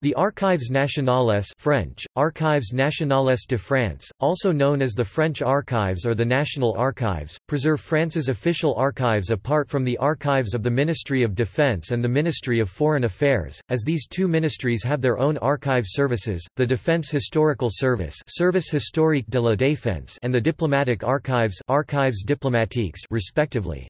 The Archives nationales French, Archives nationales de France, also known as the French Archives or the National Archives, preserve France's official archives apart from the archives of the Ministry of Defense and the Ministry of Foreign Affairs, as these two ministries have their own archive services, the Defense Historical Service Service Historique de la Défense and the Diplomatic Archives Archives diplomatiques respectively.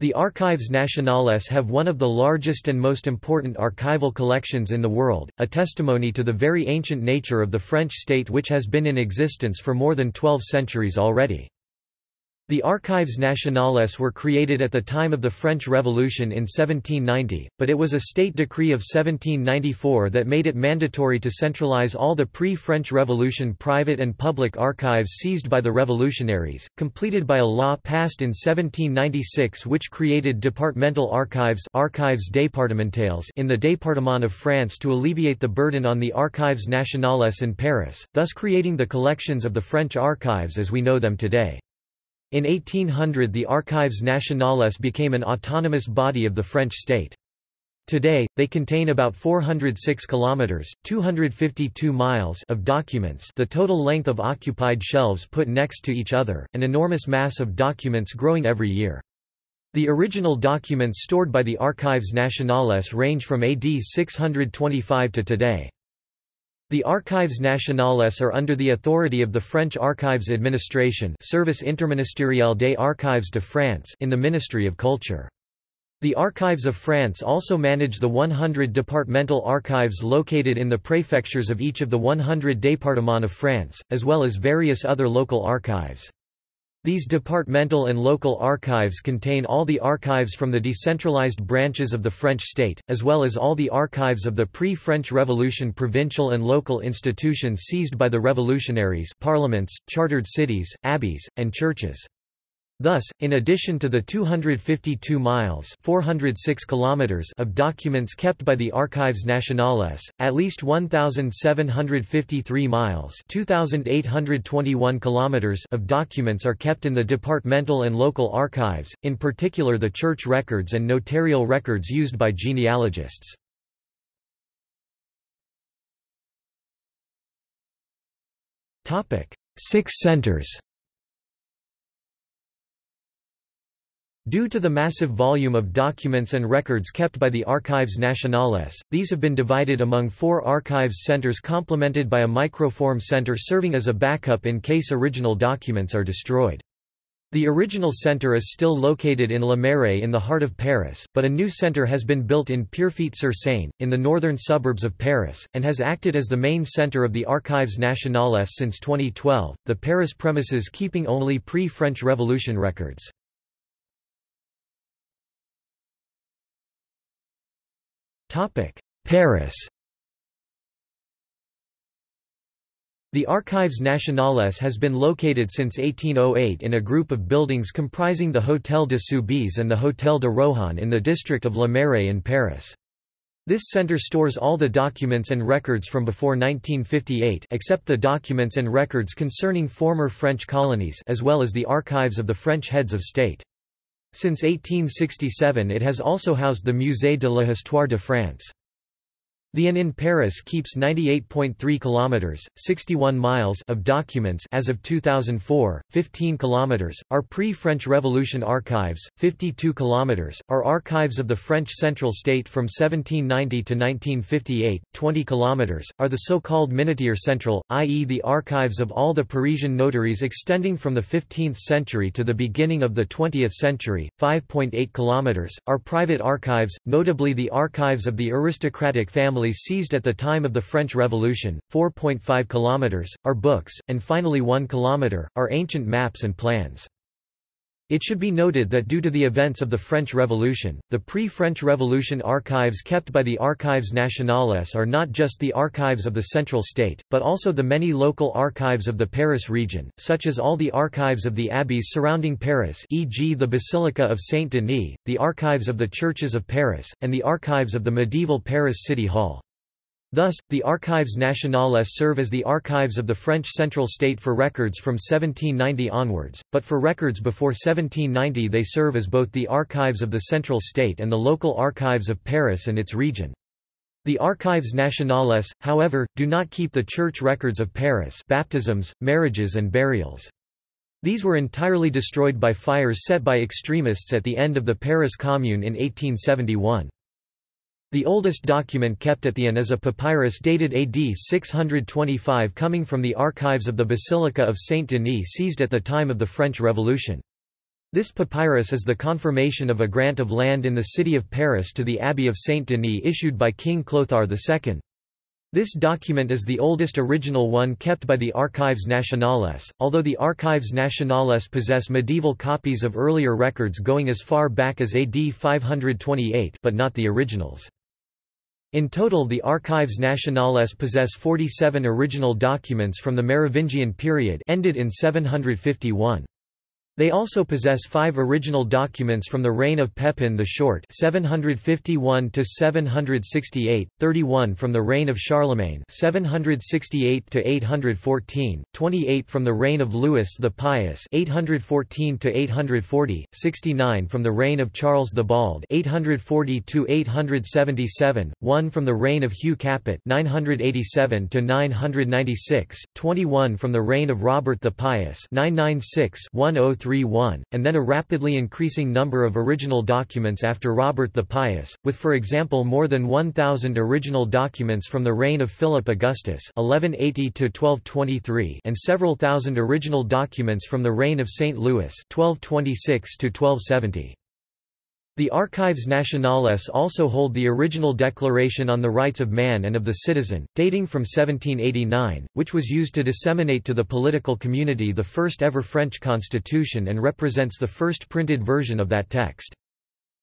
The Archives nationales have one of the largest and most important archival collections in the world, a testimony to the very ancient nature of the French state which has been in existence for more than 12 centuries already. The Archives nationales were created at the time of the French Revolution in 1790, but it was a state decree of 1794 that made it mandatory to centralize all the pre-French Revolution private and public archives seized by the revolutionaries, completed by a law passed in 1796 which created departmental archives archives départementales in the Département of France to alleviate the burden on the Archives nationales in Paris, thus creating the collections of the French archives as we know them today. In 1800 the Archives nationales became an autonomous body of the French state. Today, they contain about 406 kilometers (252 miles) of documents, the total length of occupied shelves put next to each other, an enormous mass of documents growing every year. The original documents stored by the Archives nationales range from AD 625 to today. The Archives nationales are under the authority of the French Archives Administration Service interministériel des Archives de France in the Ministry of Culture. The Archives of France also manage the 100 departmental archives located in the prefectures of each of the 100 départements of France, as well as various other local archives. These departmental and local archives contain all the archives from the decentralized branches of the French state, as well as all the archives of the pre-French Revolution provincial and local institutions seized by the revolutionaries parliaments, chartered cities, abbeys, and churches. Thus, in addition to the 252 miles 406 kilometers of documents kept by the Archives nationales, at least 1,753 miles 2,821 kilometers of documents are kept in the departmental and local archives, in particular the church records and notarial records used by genealogists. Six centers Due to the massive volume of documents and records kept by the Archives nationales, these have been divided among four archives centers complemented by a microform center serving as a backup in case original documents are destroyed. The original center is still located in Le Marais in the heart of Paris, but a new center has been built in Pierrefitte-sur-Seine, in the northern suburbs of Paris, and has acted as the main center of the Archives nationales since 2012, the Paris premises keeping only pre-French Revolution records. Paris The Archives nationales has been located since 1808 in a group of buildings comprising the Hôtel de Soubise and the Hôtel de Rohan in the district of Le Marais in Paris. This center stores all the documents and records from before 1958 except the documents and records concerning former French colonies as well as the archives of the French heads of state. Since 1867 it has also housed the Musée de l'Histoire de France. The AN in Paris keeps 98.3 kilometers, 61 miles of documents as of 2004, 15 kilometers are pre-French Revolution archives, 52 kilometers are archives of the French Central State from 1790 to 1958, 20 kilometers are the so-called Minutier Central, i.e. the archives of all the Parisian notaries extending from the 15th century to the beginning of the 20th century, 5.8 kilometers are private archives, notably the archives of the aristocratic family seized at the time of the French Revolution, 4.5 kilometers, are books, and finally 1 kilometer, are ancient maps and plans. It should be noted that due to the events of the French Revolution, the pre-French Revolution archives kept by the Archives nationales are not just the archives of the central state, but also the many local archives of the Paris region, such as all the archives of the abbeys surrounding Paris e.g. the Basilica of Saint-Denis, the archives of the churches of Paris, and the archives of the medieval Paris City Hall. Thus, the Archives nationales serve as the archives of the French central state for records from 1790 onwards, but for records before 1790 they serve as both the archives of the central state and the local archives of Paris and its region. The Archives nationales, however, do not keep the church records of Paris baptisms, marriages and burials. These were entirely destroyed by fires set by extremists at the end of the Paris Commune in 1871. The oldest document kept at the inn is a papyrus dated AD 625 coming from the archives of the Basilica of Saint-Denis seized at the time of the French Revolution. This papyrus is the confirmation of a grant of land in the city of Paris to the Abbey of Saint-Denis issued by King Clothar II. This document is the oldest original one kept by the Archives nationales, although the Archives nationales possess medieval copies of earlier records going as far back as AD 528 but not the originals. In total the Archives nationales possess 47 original documents from the Merovingian period ended in 751. They also possess five original documents from the reign of Pepin the Short 751 to 768, 31 from the reign of Charlemagne 768 to 814, 28 from the reign of Louis the Pious 814 to 840, 69 from the reign of Charles the Bald 840 to 877, 1 from the reign of Hugh Capet 987 to 996, 21 from the reign of Robert the Pious 996 103 1, and then a rapidly increasing number of original documents after Robert the Pious, with for example more than 1,000 original documents from the reign of Philip Augustus 1180 and several thousand original documents from the reign of St. Louis 1226 -1270. The Archives nationales also hold the original Declaration on the Rights of Man and of the Citizen, dating from 1789, which was used to disseminate to the political community the first ever French constitution and represents the first printed version of that text.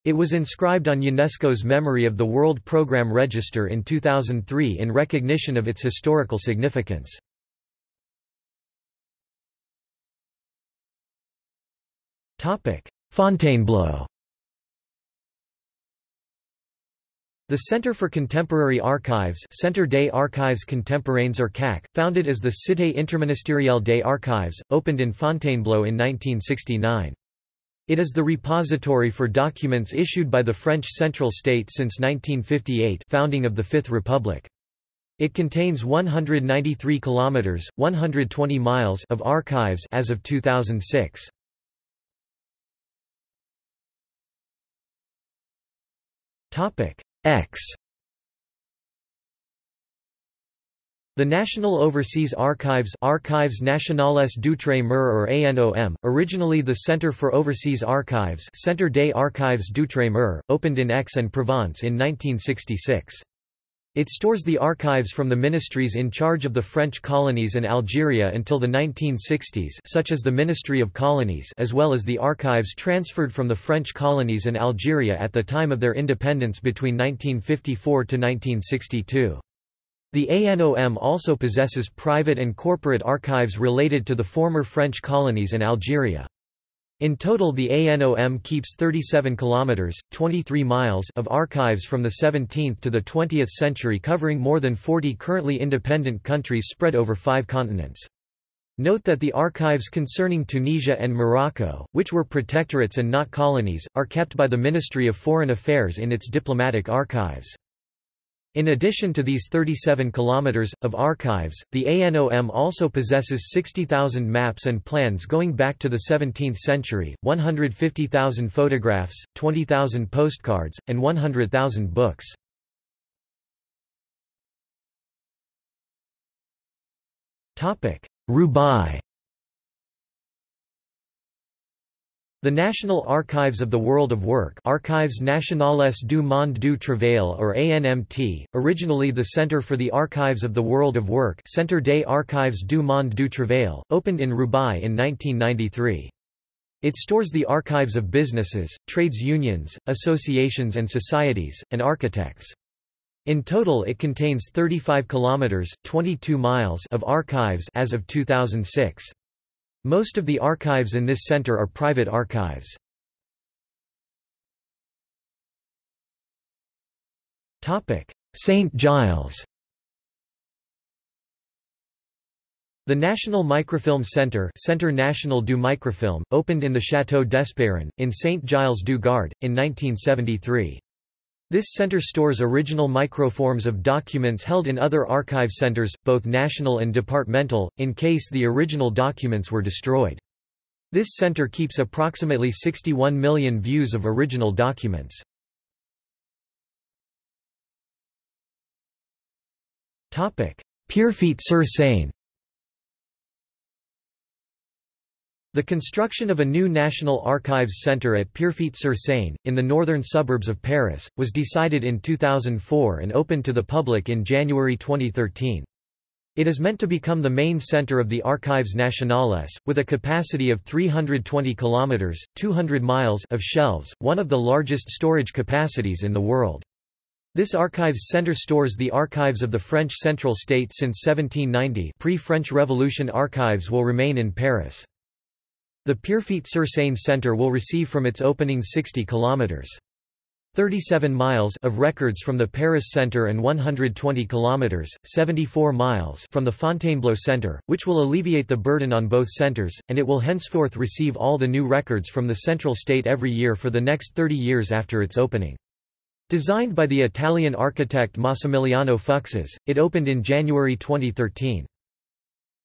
It was inscribed on UNESCO's Memory of the World Programme Register in 2003 in recognition of its historical significance. Fontainebleau The Centre for Contemporary Archives Centre des Archives Contemporains or CAC, founded as the Cité Interministérielle des Archives, opened in Fontainebleau in 1969. It is the repository for documents issued by the French Central State since 1958 founding of the Fifth Republic. It contains 193 kilometers, 120 miles of archives as of 2006. Topic: X The National Overseas Archives Archives Nationales d'Outre-mer or ANOM, originally the Centre for Overseas Archives Centre des Archives d'Outre-mer, opened in Aix-en-Provence in 1966. It stores the archives from the ministries in charge of the French colonies and Algeria until the 1960s such as the Ministry of Colonies as well as the archives transferred from the French colonies and Algeria at the time of their independence between 1954 to 1962. The ANOM also possesses private and corporate archives related to the former French colonies and Algeria. In total the ANOM keeps 37 kilometers, 23 miles of archives from the 17th to the 20th century covering more than 40 currently independent countries spread over 5 continents. Note that the archives concerning Tunisia and Morocco, which were protectorates and not colonies, are kept by the Ministry of Foreign Affairs in its diplomatic archives. In addition to these 37 kilometers of archives, the ANOM also possesses 60,000 maps and plans going back to the 17th century, 150,000 photographs, 20,000 postcards, and 100,000 books. Topic: Roubaix The National Archives of the World of Work Archives Nationales du Monde du Travail or ANMT, originally the Centre for the Archives of the World of Work Centre des Archives du Monde du Travail, opened in Roubaix in 1993. It stores the archives of businesses, trades unions, associations and societies, and architects. In total it contains 35 kilometers, 22 miles of archives as of 2006. Most of the archives in this center are private archives. St. Giles The National Microfilm Centre Centre National du Microfilm, opened in the Château d'Espérance, in St. Giles du Gard, in 1973. This center stores original microforms of documents held in other archive centers, both national and departmental, in case the original documents were destroyed. This center keeps approximately 61 million views of original documents. Pierrefitte-sur-Seine The construction of a new National Archives Centre at Pierrefitte-sur-Seine, in the northern suburbs of Paris, was decided in 2004 and opened to the public in January 2013. It is meant to become the main center of the Archives nationales, with a capacity of 320 kilometers (200 miles) of shelves, one of the largest storage capacities in the world. This archives center stores the archives of the French Central State since 1790. Pre-French Revolution archives will remain in Paris. The Pierrefitte-sur-Seine Centre will receive from its opening 60 kilometers 37 miles of records from the Paris Centre and 120 kilometers 74 miles from the Fontainebleau Centre, which will alleviate the burden on both centres, and it will henceforth receive all the new records from the Central State every year for the next 30 years after its opening. Designed by the Italian architect Massimiliano Fuksas, it opened in January 2013.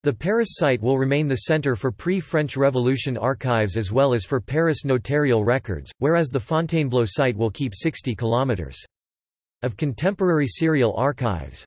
The Paris site will remain the center for pre-French Revolution archives as well as for Paris notarial records, whereas the Fontainebleau site will keep 60 kilometers of contemporary serial archives.